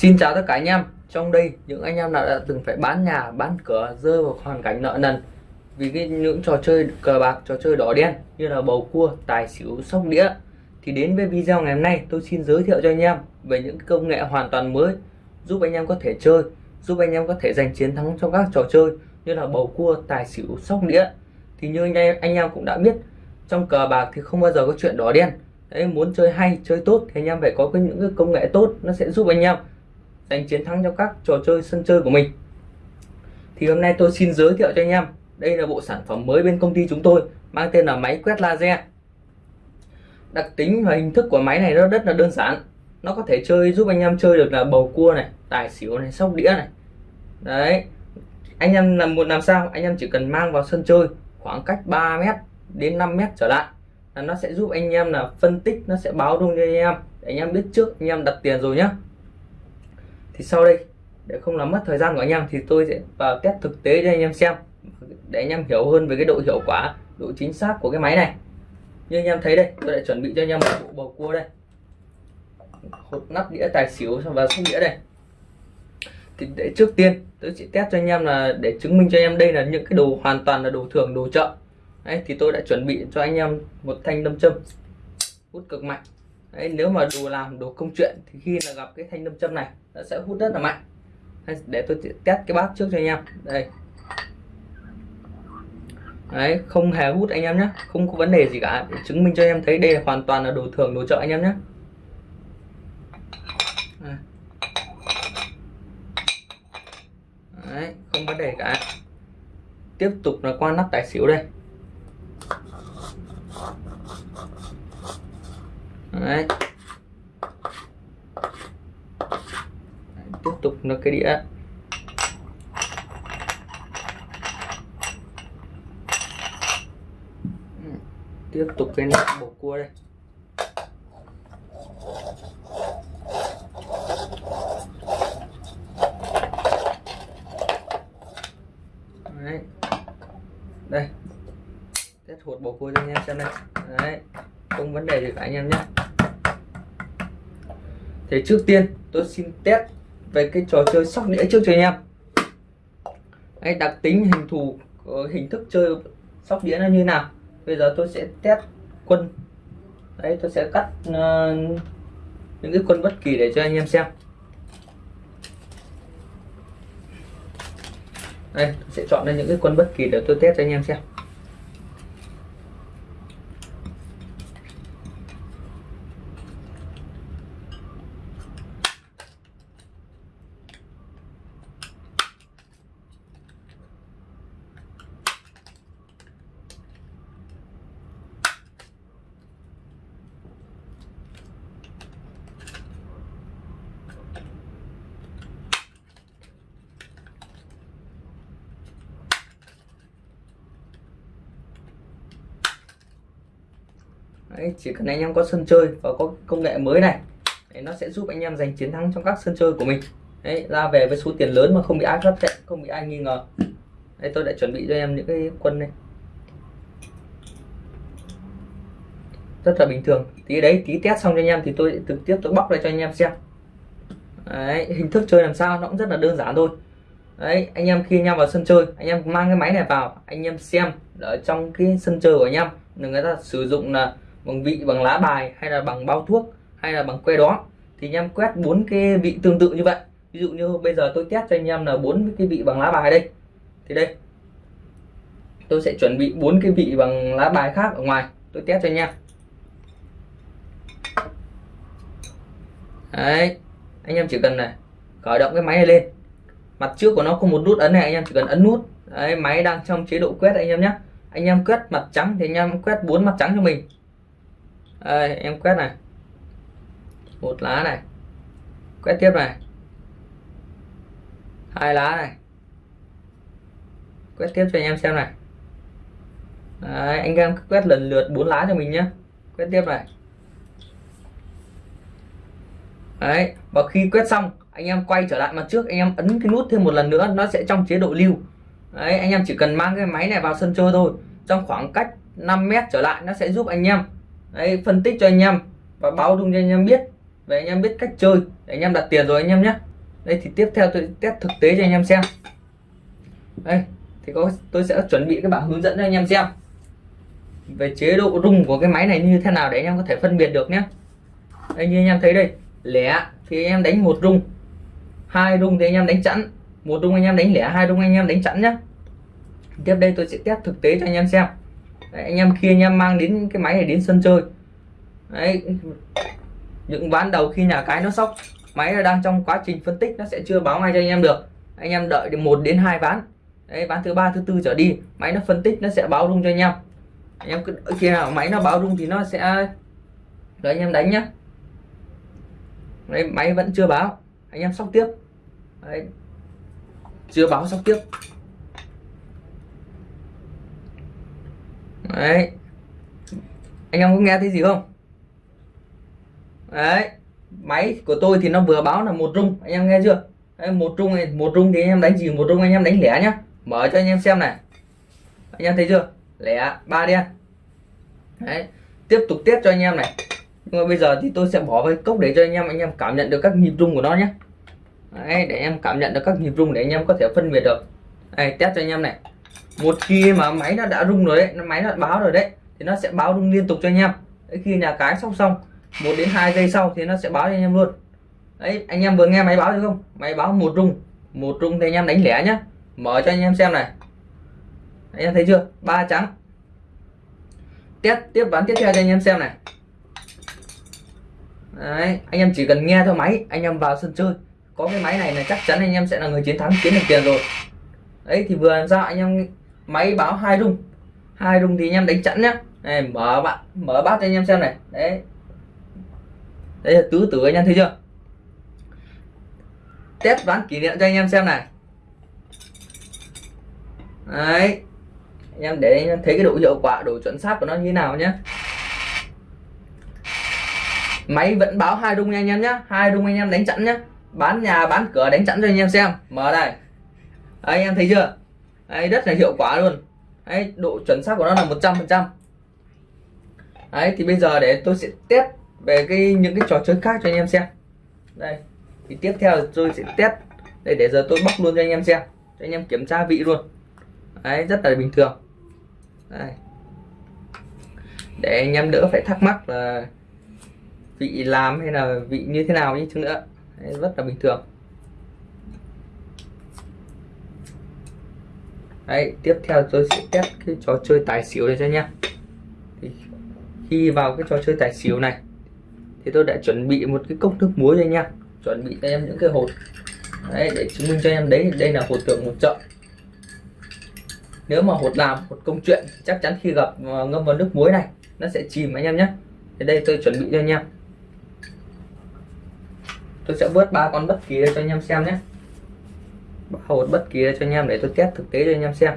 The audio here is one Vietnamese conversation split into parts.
Xin chào tất cả anh em. Trong đây, những anh em nào đã từng phải bán nhà, bán cửa, rơi vào hoàn cảnh nợ nần vì cái những trò chơi cờ bạc, trò chơi đỏ đen như là bầu cua, tài xỉu, sóc đĩa, thì đến với video ngày hôm nay, tôi xin giới thiệu cho anh em về những công nghệ hoàn toàn mới giúp anh em có thể chơi, giúp anh em có thể giành chiến thắng trong các trò chơi như là bầu cua, tài xỉu, sóc đĩa. Thì như anh em anh em cũng đã biết, trong cờ bạc thì không bao giờ có chuyện đỏ đen. Đấy, muốn chơi hay, chơi tốt thì anh em phải có cái những cái công nghệ tốt, nó sẽ giúp anh em giành chiến thắng trong các trò chơi sân chơi của mình. Thì hôm nay tôi xin giới thiệu cho anh em, đây là bộ sản phẩm mới bên công ty chúng tôi, mang tên là máy quét laser. Đặc tính và hình thức của máy này nó rất là đơn giản. Nó có thể chơi, giúp anh em chơi được là bầu cua này, tài xỉu này, sóc đĩa này. Đấy, anh em làm muốn làm sao? Anh em chỉ cần mang vào sân chơi khoảng cách 3 mét đến 5 mét trở lại là nó sẽ giúp anh em là phân tích, nó sẽ báo rung cho anh em để anh em biết trước, anh em đặt tiền rồi nhá thì sau đây, để không làm mất thời gian của anh em, thì tôi sẽ vào test thực tế cho anh em xem, để anh em hiểu hơn về cái độ hiệu quả, độ chính xác của cái máy này. Như anh em thấy đây, tôi đã chuẩn bị cho anh em một bộ bầu cua đây. Hột nắp đĩa tài xỉu và sóc đĩa đây. Thì để trước tiên, tôi sẽ test cho anh em là để chứng minh cho anh em đây là những cái đồ hoàn toàn là đồ thường, đồ chợ. Đấy, thì tôi đã chuẩn bị cho anh em một thanh đâm châm, hút cực mạnh đấy, nếu mà đồ làm đồ công chuyện thì khi là gặp cái thanh đâm châm này, nó sẽ hút rất là mạnh. Để tôi test cái bát trước cho anh em. Đây. Đấy, không hề hút anh em nhé không có vấn đề gì cả. Để chứng minh cho em thấy đây là hoàn toàn là đồ thường, đồ chợ anh em nhé đấy, không vấn đề cả. Tiếp tục là qua nắp tài xỉu đây. Đấy. Tiếp tục là cái đĩa. Ừ, tiếp tục cái nắp bột cua đây. Đấy. Đây. Test hột bột cua cho anh em xem đây đấy. Không vấn đề gì cả anh em nhé thế trước tiên tôi xin test về cái trò chơi sóc đĩa trước cho anh em. Anh đặc tính hình thù ờ, hình thức chơi sóc đĩa nó như nào? Bây giờ tôi sẽ test quân. Đấy tôi sẽ cắt uh, những cái quân bất kỳ để cho anh em xem. Đây tôi sẽ chọn ra những cái quân bất kỳ để tôi test cho anh em xem. Đấy, chỉ cần anh em có sân chơi và có công nghệ mới này Đấy, nó sẽ giúp anh em giành chiến thắng trong các sân chơi của mình. Đấy, ra về với số tiền lớn mà không bị ai phát hiện không bị ai nghi ngờ. Đấy, tôi đã chuẩn bị cho em những cái quân này. Rất là bình thường. Tí đấy tí test xong cho anh em thì tôi trực tiếp tôi bóc lại cho anh em xem. Đấy, hình thức chơi làm sao nó cũng rất là đơn giản thôi. Đấy anh em khi anh em vào sân chơi anh em mang cái máy này vào anh em xem ở trong cái sân chơi của anh em người ta sử dụng là bằng vị bằng lá bài hay là bằng bao thuốc hay là bằng que đó, thì anh em quét bốn cái vị tương tự như vậy. Ví dụ như bây giờ tôi test cho anh em là bốn cái vị bằng lá bài đây. Thì đây, tôi sẽ chuẩn bị bốn cái vị bằng lá bài khác ở ngoài, tôi test cho anh em. Đấy, anh em chỉ cần này, khởi động cái máy này lên. Mặt trước của nó có một nút ấn này, anh em chỉ cần ấn nút. Đấy, máy đang trong chế độ quét anh em nhé. Anh em quét mặt trắng thì anh em quét bốn mặt trắng cho mình đây, em quét này. Một lá này. Quét tiếp này. Hai lá này. Quét tiếp cho anh em xem này. Đấy, anh em quét lần lượt bốn lá cho mình nhé quét tiếp này. Đấy, và khi quét xong anh em quay trở lại mặt trước anh em ấn cái nút thêm một lần nữa nó sẽ trong chế độ lưu. Đấy, anh em chỉ cần mang cái máy này vào sân chơi thôi. Trong khoảng cách 5 mét trở lại nó sẽ giúp anh em Đấy, phân tích cho anh em và báo dung cho anh em biết về anh em biết cách chơi để anh em đặt tiền rồi anh em nhé đây thì tiếp theo tôi test thực tế cho anh em xem đây thì có tôi sẽ chuẩn bị cái bảng hướng dẫn cho anh em xem về chế độ rung của cái máy này như thế nào để anh em có thể phân biệt được nhé đây như anh em thấy đây lẻ thì anh em đánh một rung hai rung thì anh em đánh chẵn một rung anh em đánh lẻ hai rung anh em đánh chẵn nhé tiếp đây tôi sẽ test thực tế cho anh em xem đấy, anh em khi anh em mang đến cái máy này đến sân chơi. Đấy những ván đầu khi nhà cái nó sóc. Máy nó đang trong quá trình phân tích nó sẽ chưa báo ngay cho anh em được. Anh em đợi được một đến hai ván. Đấy ván thứ ba thứ tư trở đi máy nó phân tích nó sẽ báo rung cho anh em. Anh em cứ khi nào máy nó báo rung thì nó sẽ đợi anh em đánh nhá. Đấy, máy vẫn chưa báo. Anh em sóc tiếp. Đấy. chưa báo sóc tiếp. Đấy. Anh em có nghe thấy gì không? Đấy. Máy của tôi thì nó vừa báo là một rung. Anh em nghe chưa? Đấy, một rung này một rung thì anh em đánh gì? Một rung anh em đánh lẻ nhá. Mở cho anh em xem này. Anh em thấy chưa? Lẻ ba đen. Đấy. Tiếp tục tiếp cho anh em này. Nhưng mà bây giờ thì tôi sẽ bỏ vào cốc để cho anh em anh em cảm nhận được các nhịp rung của nó nhé đấy, để em cảm nhận được các nhịp rung để anh em có thể phân biệt được. Đây test cho anh em này một khi mà máy nó đã rung rồi đấy máy nó báo rồi đấy thì nó sẽ báo rung liên tục cho anh em. Đấy, khi nhà cái xong xong một đến hai giây sau thì nó sẽ báo cho anh em luôn. Đấy anh em vừa nghe máy báo được không? Máy báo một rung một rung thì anh em đánh lẻ nhá. Mở cho anh em xem này. Anh em thấy chưa? Ba trắng. Test tiếp ván tiếp theo cho anh em xem này. Đấy, anh em chỉ cần nghe theo máy anh em vào sân chơi. Có cái máy này là chắc chắn anh em sẽ là người chiến thắng kiếm được tiền rồi. Đấy thì vừa làm sao anh em máy báo hai rung. Hai rung thì anh em đánh chẵn nhá. Này mở bạn mở bát cho anh em xem này. Đấy. Đấy là tứ tử anh em thấy chưa? Test đoán kỷ niệm cho anh em xem này. Đấy. Anh em để anh em thấy cái độ hiệu quả độ chuẩn xác của nó như thế nào nhé máy vẫn báo hai rung anh em nhé hai rung anh em đánh chặn nhé bán nhà bán cửa đánh chặn cho anh em xem. Mở đây đấy, anh em thấy chưa? Đấy, rất là hiệu quả luôn. Đấy, độ chuẩn xác của nó là 100 phần trăm. Đấy thì bây giờ để tôi sẽ test về cái những cái trò chơi khác cho anh em xem. Đây thì tiếp theo tôi sẽ test. Đây để giờ tôi bóc luôn cho anh em xem. Cho anh em kiểm tra vị luôn. Đấy rất là bình thường. Đây. để anh em đỡ phải thắc mắc là vị làm hay là vị như thế nào như chứ nữa. Đấy, rất là bình thường. Đấy tiếp theo tôi sẽ test cái trò chơi tài xỉu này cho nhé thì khi vào cái trò chơi tài xỉu này thì tôi đã chuẩn bị một cái cốc nước muối cho anh chuẩn bị cho em những cái hột. Đấy, để chứng minh cho em đấy đây là hột tượng một chợ nếu mà hột làm hột công chuyện chắc chắn khi gặp à, ngâm vào nước muối này nó sẽ chìm anh em nhé thì đây tôi chuẩn bị cho anh em. Tôi sẽ vớt ba con bất kỳ cho anh em xem nhé hột bất kỳ cho anh em để tôi test thực tế cho anh em xem.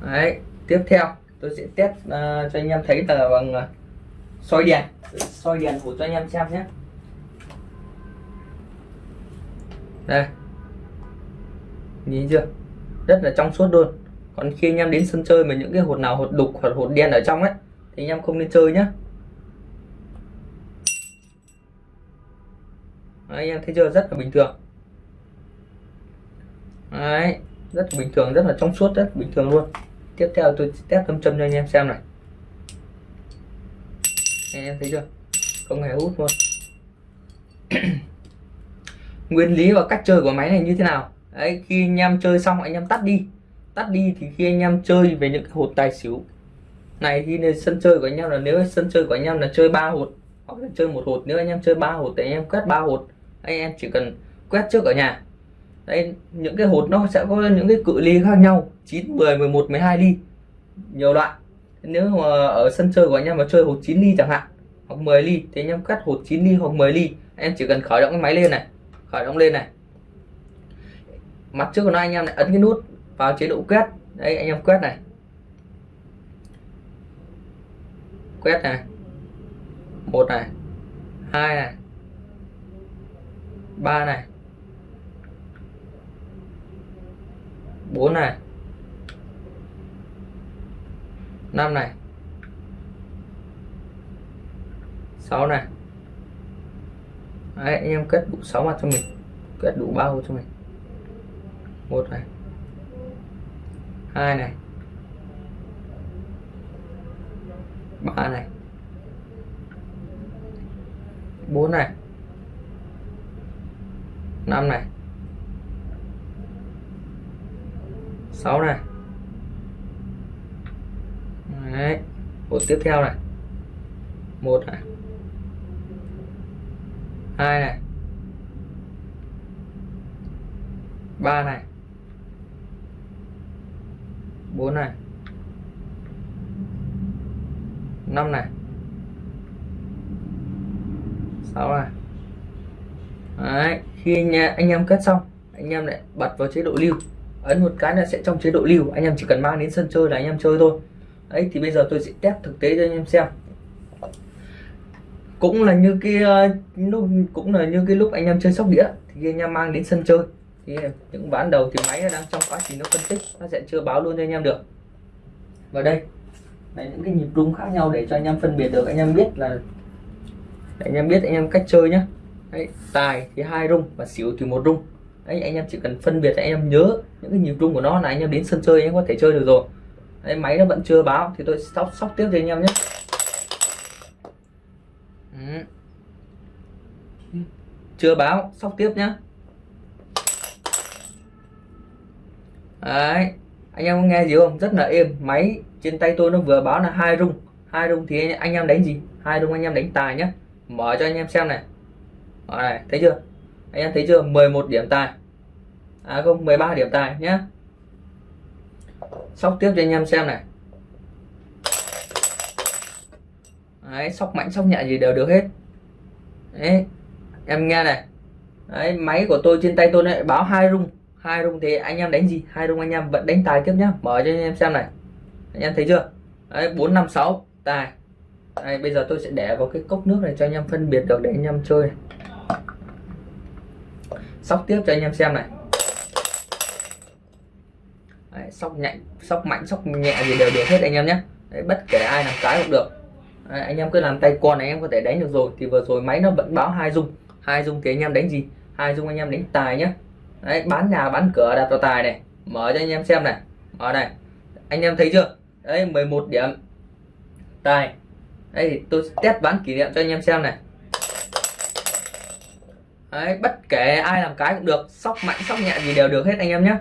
Đấy tiếp theo tôi sẽ test uh, cho anh em thấy là bằng uh, soi đèn. Soi đèn của cho anh em xem nhé. Đây nhìn chưa? Rất là trong suốt luôn. Còn khi anh em đến sân chơi mà những cái hột nào hột đục hoặc hột đen ở trong ấy thì anh em không nên chơi nhé Đấy, anh em thấy chưa? Rất là bình thường. Đấy, rất là bình thường rất là trong suốt rất bình thường luôn. Tiếp theo tôi test tâm châm cho anh em xem này. Anh em thấy chưa? Không hề hút luôn. Nguyên lý và cách chơi của máy này như thế nào? Đấy, khi anh em chơi xong anh em tắt đi. Tắt đi thì khi anh em chơi về những cái hột tài xỉu. Này thì sân chơi của anh em là nếu sân chơi của anh em là chơi ba hột, hoặc là chơi một hột, nếu anh em chơi ba hột thì anh em quét ba hột. Anh em chỉ cần quét trước ở nhà. Đây những cái hột nó sẽ có những cái cự ly khác nhau 9 10 11 12 ly. Nhiều loại. Nếu mà ở sân chơi của anh em mà chơi hột 9 ly chẳng hạn, hoặc 10 ly, thì anh em cắt hột 9 ly hoặc 10 ly. Em chỉ cần khởi động cái máy lên này, khởi động lên này mặt trước của nó anh em lại ấn cái nút vào chế độ quét. Đấy anh em quét này. Quét này. Một này. Hai này. Ba này. Bốn này. Năm này. Sáu này. Đấy, anh em kết đủ sáu mặt cho mình. Kết đủ bao cho mình một này. Hai này. Ba này. Bốn này. Năm này. Sáu này. Đấy. một tiếp theo này. Một này. Hai này. Ba này bốn này. Năm này. Sáu này. Đấy. khi anh, anh em kết xong anh em lại bật vào chế độ lưu. Ấn một cái là sẽ trong chế độ lưu. Anh em chỉ cần mang đến sân chơi là anh em chơi thôi. Ấy thì bây giờ tôi sẽ test thực tế cho anh em xem. Cũng là như cái ờ, lúc cũng là như cái lúc anh em chơi sóc đĩa thì anh em mang đến sân chơi thì những bán đầu thì máy đang trong quá trình nó phân tích nó sẽ chưa báo luôn cho anh em được và đây là những cái nhịp rung khác nhau để cho anh em phân biệt được anh em biết là để anh em biết anh em cách chơi nhé đấy, tài thì hai rung và xỉu thì một rung đấy anh em chỉ cần phân biệt anh em nhớ những cái nhịp rung của nó là anh em đến sân chơi anh em có thể chơi được rồi đấy, máy nó vẫn chưa báo thì tôi sóc sóc tiếp cho anh em nhé chưa báo sóc tiếp nhá đấy. Anh em có nghe gì không? Rất là êm. Máy trên tay tôi nó vừa báo là hai rung. Hai rung thì anh em đánh gì? Hai rung anh em đánh tài nhé mở cho anh em xem này. Đó này, thấy chưa? Anh em thấy chưa? 11 điểm tài. À không 13 điểm tài nhé sóc tiếp cho anh em xem này. Đấy, sóc mạnh, sóc nhẹ gì đều được hết. Đấy, em nghe này. Đấy, máy của tôi trên tay tôi lại báo hai rung hai rung thì anh em đánh gì hai rung anh em vẫn đánh tài tiếp nhá mở cho anh em xem này anh em thấy chưa đấy bốn năm sáu tài đây, bây giờ tôi sẽ để vào cái cốc nước này cho anh em phân biệt được để anh em chơi này. sóc tiếp cho anh em xem này đấy, sóc nhạy sóc mạnh sóc nhẹ gì đều được hết anh em nhé đấy, bất kể ai làm cái cũng được đấy, anh em cứ làm tay con này em có thể đánh được rồi thì vừa rồi máy nó vẫn báo hai dung hai dung thì anh em đánh gì hai dung anh em đánh tài nhé đấy, bán nhà, bán cửa, đặt vào tài này. Mở cho anh em xem này. Ở này anh em thấy chưa? Đấy 11 điểm. Tài. Đây thì tôi test bán kỷ niệm cho anh em xem này. Đấy, bất kể ai làm cái cũng được. Sóc mạnh, sóc nhẹ gì đều được hết anh em nhé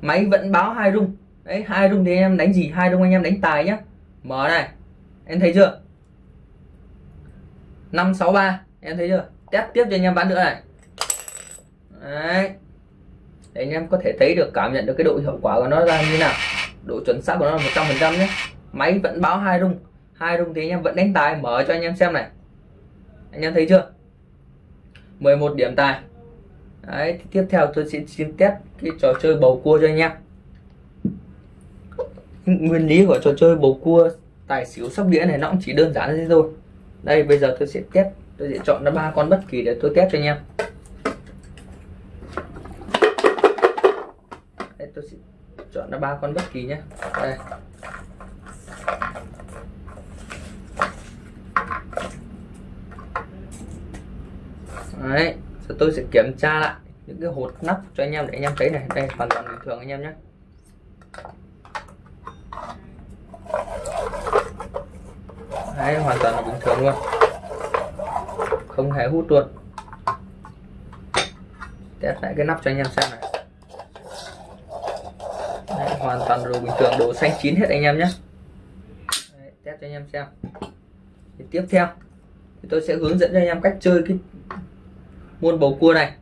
máy vẫn báo hai rung. Đấy, hai rung thì anh em đánh gì? Hai rung anh em đánh tài nhé mở này. Em thấy chưa? 563 em thấy chưa? Test tiếp cho anh em bán nữa này đấy. Để anh em có thể thấy được, cảm nhận được cái độ hiệu quả của nó ra như nào. Độ chuẩn xác của nó là một trăm phần trăm nhé. Máy vẫn báo hai rung. Hai rung thì anh em vẫn đánh tài. Mở cho anh em xem này. Anh em thấy chưa? 11 điểm tài. Đấy tiếp theo tôi sẽ xin test cái trò chơi bầu cua cho anh em. Nguyên lý của trò chơi bầu cua tài xỉu sóc đĩa này nó cũng chỉ đơn giản thế thôi. Đây, bây giờ tôi sẽ test, tôi sẽ chọn ra ba con bất kỳ để tôi test cho anh em đây tôi sẽ chọn ra ba con bất kỳ nhé đây. Đấy rồi tôi sẽ kiểm tra lại những cái hột nắp cho anh em để anh em thấy này. Đây, hoàn toàn bình thường anh em nhé đấy, hoàn toàn là bình thường luôn. Không hề hút luôn. Test lại cái nắp cho anh em xem này hoàn toàn đồ bình thường đồ xanh chín hết anh em nhé đấy, test cho anh em xem. Thì tiếp theo thì tôi sẽ hướng dẫn cho anh em cách chơi cái môn bầu cua này.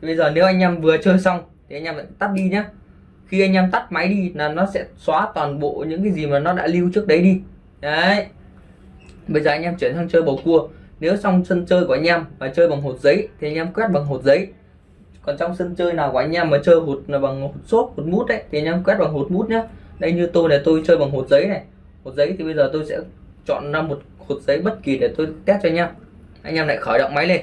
Thì bây giờ nếu anh em vừa chơi xong thì anh em lại tắt đi nhé khi anh em tắt máy đi là nó sẽ xóa toàn bộ những cái gì mà nó đã lưu trước đấy đi. Đấy. Bây giờ anh em chuyển sang chơi bầu cua. Nếu xong sân chơi của anh em và chơi bằng hột giấy thì anh em quét bằng hột giấy còn trong sân chơi nào của anh em mà chơi hột là bằng hột xốp hột mút đấy thì anh em quét bằng hột mút nhé đây như tôi là tôi chơi bằng hột giấy này. Hột giấy thì bây giờ tôi sẽ chọn ra một hột giấy bất kỳ để tôi test cho anh em. Anh em lại khởi động máy lên.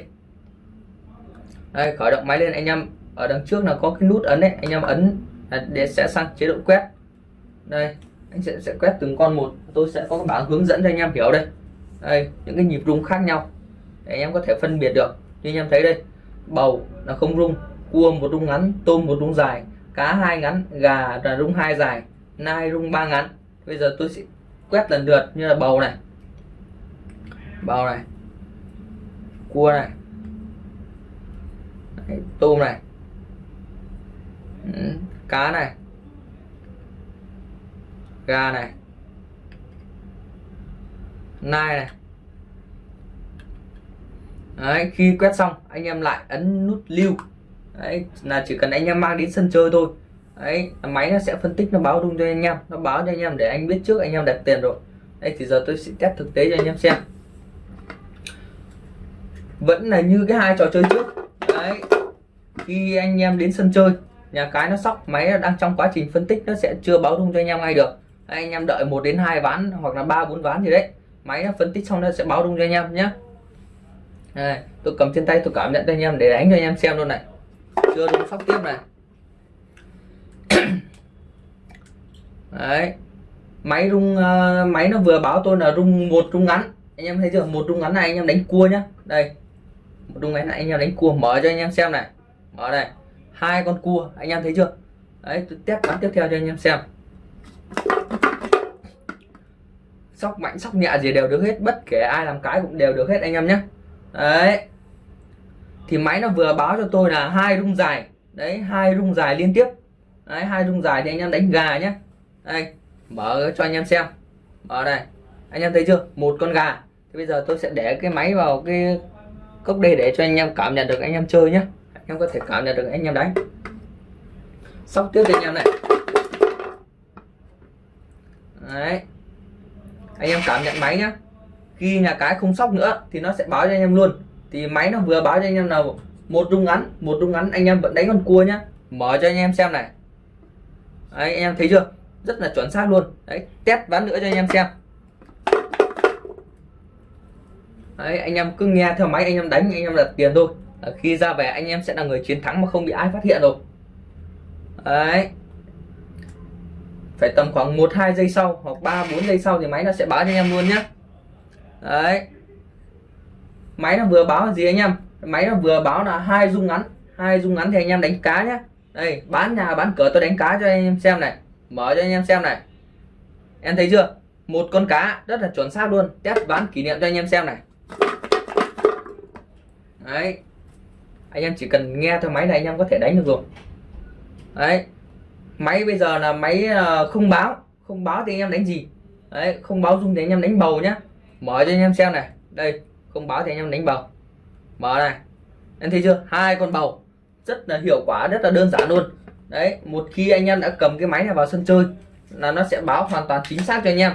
Đây, khởi động máy lên, anh em ở đằng trước là có cái nút ấn đấy anh em ấn để sẽ sang chế độ quét. Đây, anh sẽ sẽ quét từng con một. Tôi sẽ có cái bảng hướng dẫn cho anh em hiểu đây. Đây, những cái nhịp rung khác nhau. Để anh em có thể phân biệt được. Như anh em thấy đây, bầu là không rung cua một rung ngắn tôm một rung dài cá hai ngắn gà là rung hai dài nai rung ba ngắn. Bây giờ tôi sẽ quét lần lượt như là bầu này. Bầu này. Cua này. Đấy, tôm này. Ừ, cá này. Gà này. Nai này. Đấy, khi quét xong anh em lại ấn nút lưu. Đấy, là chỉ cần anh em mang đến sân chơi thôi Đấy, máy nó sẽ phân tích nó báo rung cho anh em nó báo cho anh em để anh biết trước anh em đặt tiền rồi đây thì giờ tôi sẽ test thực tế cho anh em xem vẫn là như cái hai trò chơi trước đấy khi anh em đến sân chơi nhà cái nó sóc máy đang trong quá trình phân tích nó sẽ chưa báo rung cho anh em ngay được anh em đợi một đến hai ván hoặc là ba bốn ván gì đấy máy nó phân tích xong nó sẽ báo rung cho anh em nhé đây, tôi cầm trên tay tôi cảm nhận cho anh em để đánh cho anh em xem luôn này chưa đúng sóc tiếp này. Đấy. Máy rung uh, máy nó vừa báo tôi là rung một rung ngắn. Anh em thấy chưa? Một rung ngắn này anh em đánh cua nhá. Đây. Một rung ngắn này anh em đánh cua. Mở cho anh em xem này. Mở đây. Hai con cua. Anh em thấy chưa? Đấy tôi test bắn tiếp theo cho anh em xem. Sóc mạnh sóc nhẹ gì đều được hết. Bất kể ai làm cái cũng đều được hết anh em nhé đấy thì máy nó vừa báo cho tôi là hai rung dài. Đấy, hai rung dài liên tiếp. Đấy, hai rung dài thì anh em đánh gà nhé. Đây, mở cho anh em xem. Mở đây. Anh em thấy chưa? Một con gà. Thì bây giờ tôi sẽ để cái máy vào cái cốc đây để cho anh em cảm nhận được anh em chơi nhé. Anh em có thể cảm nhận được anh em đánh. Sóc tiếp cho anh em này. Đấy. Anh em cảm nhận máy nhá. Khi nhà cái không sóc nữa thì nó sẽ báo cho anh em luôn thì máy nó vừa báo cho anh em là một rung ngắn một rung ngắn anh em vẫn đánh con cua nhá mở cho anh em xem này đấy, anh em thấy chưa rất là chuẩn xác luôn đấy test ván nữa cho anh em xem đấy anh em cứ nghe theo máy anh em đánh anh em đặt tiền thôi khi ra về anh em sẽ là người chiến thắng mà không bị ai phát hiện rồi đấy phải tầm khoảng 1 2 giây sau hoặc 3 4 giây sau thì máy nó sẽ báo cho anh em luôn nhé đấy máy nó vừa báo là gì anh em? Máy nó vừa báo là hai rung ngắn. Hai rung ngắn thì anh em đánh cá nhé đây, bán nhà, bán cửa tôi đánh cá cho anh em xem này. Mở cho anh em xem này. Em thấy chưa? Một con cá, rất là chuẩn xác luôn. Test bán kỷ niệm cho anh em xem này. Đấy. Anh em chỉ cần nghe theo máy này anh em có thể đánh được rồi. Đấy. Máy bây giờ là máy ờ, không báo. Không báo thì anh em đánh gì? Đấy, không báo dung thì anh em đánh bầu nhá. Mở cho anh em xem này. Đây không báo thì anh em đánh bầu. Mở này. Em thấy chưa? Hai con bầu. Rất là hiệu quả, rất là đơn giản luôn. Đấy, một khi anh em đã cầm cái máy này vào sân chơi là nó sẽ báo hoàn toàn chính xác cho anh em.